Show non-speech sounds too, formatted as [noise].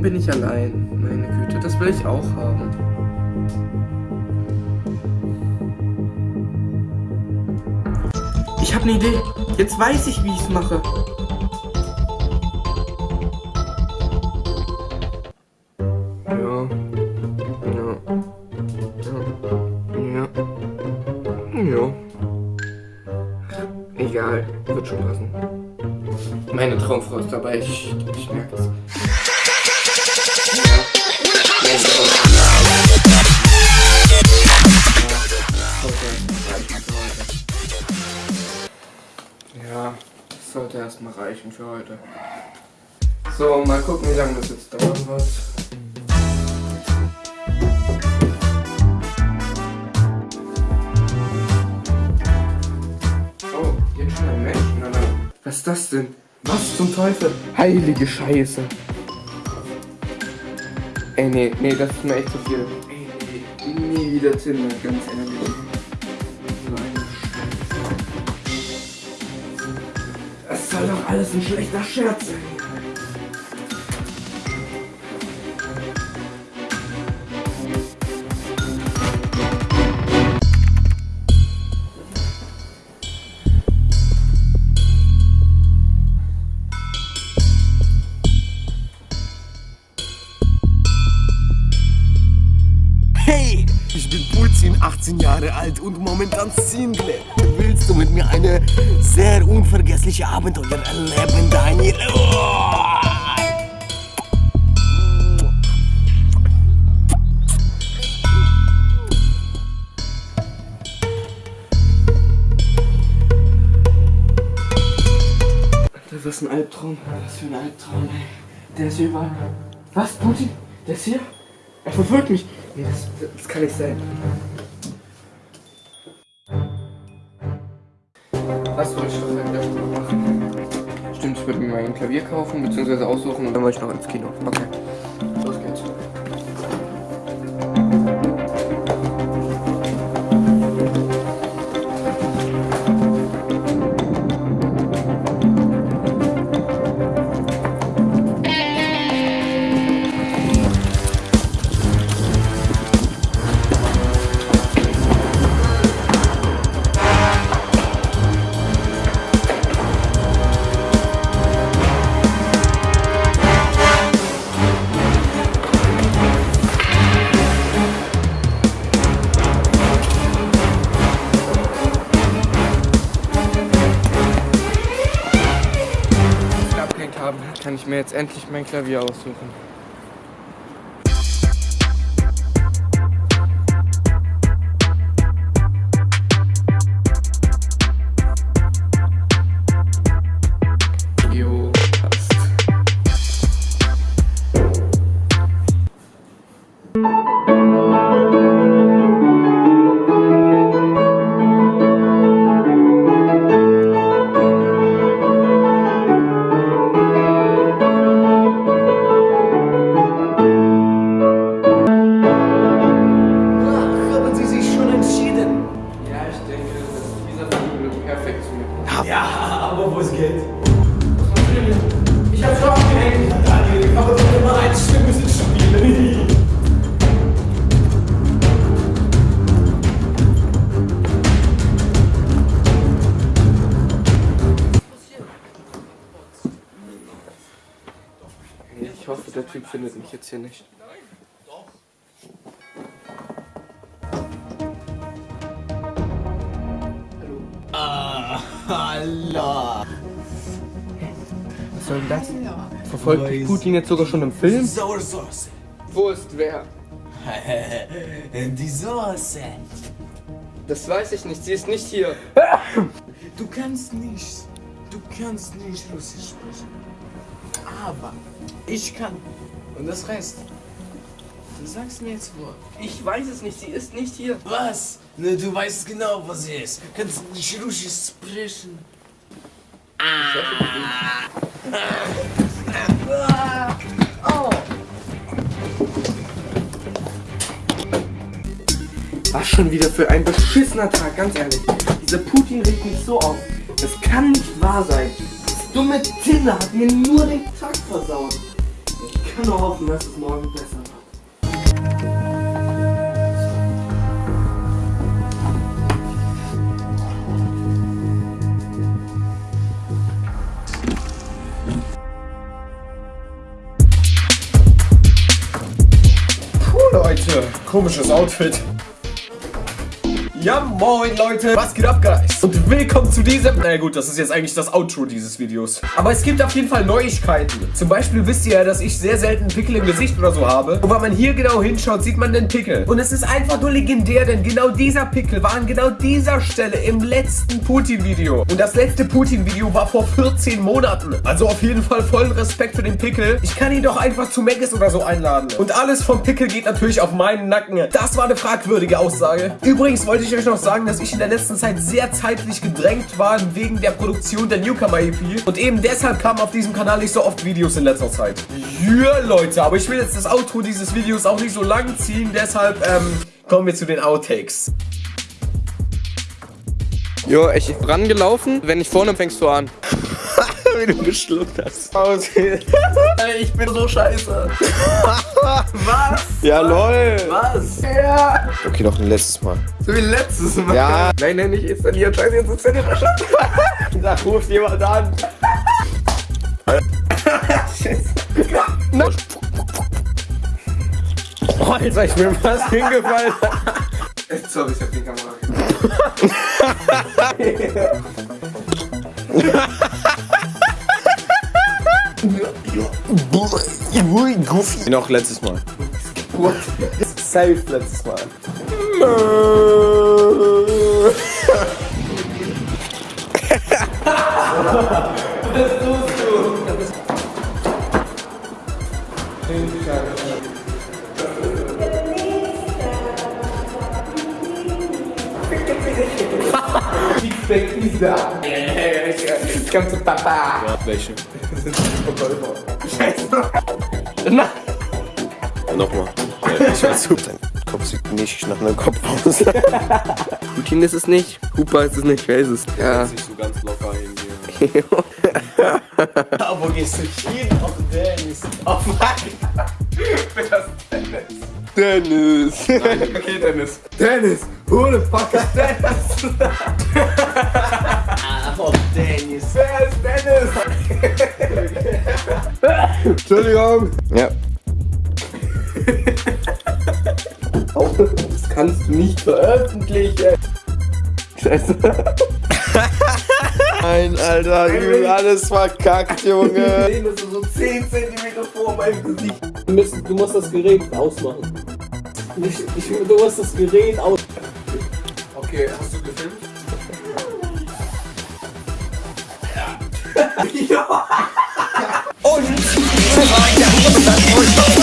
Warum bin ich allein? Meine Güte, das will ich auch haben. Ich habe eine Idee. Jetzt weiß ich, wie ich es mache. Ja. Ja. Ja. Ja. Ja. Egal, wird schon passen. Meine Traumfrau ist dabei, ich, ich merke es. Erstmal reichen für heute. So, mal gucken, wie lange das jetzt dauern wird. Oh, jetzt schon ein Menschen, oder? Was ist das denn? Was zum Teufel? Heilige Scheiße. Ey, nee, nee, das ist mir echt zu viel. Ey, nee, nie wieder Tinder, ganz ehrlich. Soll doch alles ein schlechter Scherz sein. 17, 18 Jahre alt und momentan Single. Willst du mit mir eine sehr unvergessliche Abenteuer erleben, Daniel? Oh! Das ist ein Albtraum. Was für ein Albtraum, ey. Der ist hier überall. Was, Putin? Der ist hier? Er verfolgt mich. Nee, das, das kann nicht sein. Was wollte ich doch in der Stunde machen? Stimmt, ich würde mir mal ein Klavier kaufen, beziehungsweise aussuchen und dann wollte ich noch ins Kino. Okay. Kann ich mir jetzt endlich mein Klavier aussuchen. Aber wo es geht? Ich hab's schon abgehängt. Daniel, aber doch immer ein schlimmes Spiel. Ich hoffe, der Typ findet mich jetzt hier nicht. Allah. Was soll denn das? Verfolgt mich Putin jetzt sogar schon im Film? Sauersauce. Wo ist wer? [laughs] Die Soße. Das weiß ich nicht. Sie ist nicht hier. [laughs] Du kannst nicht, du kannst nicht Russisch sprechen. Aber ich kann. Und das heißt, du sagst mir jetzt wo. Ich weiß es nicht. Sie ist nicht hier. Was? Ne, du weißt genau, was sie ist. Kannst nicht Russisch sprechen. Was schon wieder für ein beschissener Tag, ganz ehrlich. Dieser Putin regt mich so auf. Das kann nicht wahr sein. Das dumme Tinder hat mir nur den Tag versaut. Ich kann nur hoffen, dass es morgen besser Leute, komisches Outfit. Ja, moin Leute, was geht ab, Guys? Und willkommen zu diesem... Na gut, das ist jetzt eigentlich das Outro dieses Videos. Aber es gibt auf jeden Fall Neuigkeiten. Zum Beispiel wisst ihr ja, dass ich sehr selten Pickel im Gesicht oder so habe. Und wenn man hier genau hinschaut, sieht man den Pickel. Und es ist einfach nur legendär, denn genau dieser Pickel war an genau dieser Stelle im letzten Putin-Video. Und das letzte Putin-Video war vor 14 Monaten. Also auf jeden Fall vollen Respekt für den Pickel. Ich kann ihn doch einfach zu Megas oder so einladen. Und alles vom Pickel geht natürlich auf meinen Nacken. Das war eine fragwürdige Aussage. Übrigens wollte ich euch noch sagen, dass ich in der letzten Zeit sehr zeitlich gedrängt war wegen der Produktion der Newcomer EP. Und eben deshalb kamen auf diesem Kanal nicht so oft Videos in letzter Zeit. Ja, Leute, aber ich will jetzt das Outro dieses Videos auch nicht so lang ziehen. Deshalb ähm, kommen wir zu den Outtakes. Jo, ich bin rangelaufen. Wenn ich vorne fängst du an. Wie du geschluckt hast. [laughs] Ey, ich bin so scheiße. [laughs] Was? Ja, lol. Was? Ja. Okay, noch ein letztes Mal. So wie letztes Mal. Ja. Nein, nein, nicht installieren. Scheiße, jetzt installiert er schon. [laughs] Da ruft jemand an. Oh, Alter, ich bin fast hingefallen. Sorry, ich hab die Kamera. Noch letztes Mal. What? Safe letztes Mal. Feedback Pizza. Komm zu Papa. Ja, welche? Scheiße. Nein. Nochmal. Ja, ich weiß super. Dein Kopf sieht nicht nach einem Kopf aus. Putin ist es nicht. Hupa ist es nicht. Wer ist es? Ja. Nicht so ganz locker irgendwie. [laughs] Aber wo gehst du hin? Auf Dennis. Auf mein. Das Dennis. Dennis. Nein, okay, Dennis. Dennis. Who the fuck is [laughs] Dennis? Auf. Wer ist Dennis? Entschuldigung. Ja. Das kannst du nicht veröffentlichen. Scheiße. [laughs] Nein, Alter, übel alles verkackt, Junge. sehen, das ist so 10 cm vor meinem Gesicht. Du musst, du musst das Gerät ausmachen. Ich, ich, du musst das Gerät aus. Okay, hast du gefilmt? [laughs] Und